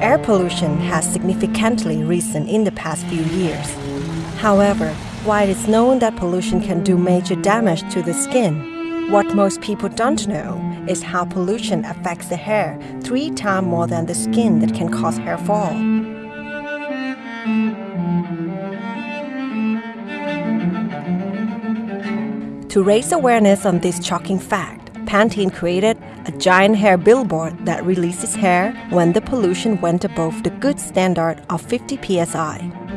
air pollution has significantly risen in the past few years. However, while it's known that pollution can do major damage to the skin, what most people don't know is how pollution affects the hair three times more than the skin that can cause hair fall. To raise awareness on this shocking fact, Pantene created a giant hair billboard that releases hair when the pollution went above the good standard of 50 psi.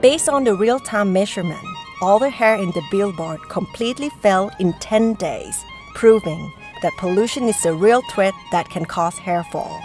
Based on the real-time measurement, all the hair in the billboard completely fell in 10 days, proving that pollution is a real threat that can cause hair fall.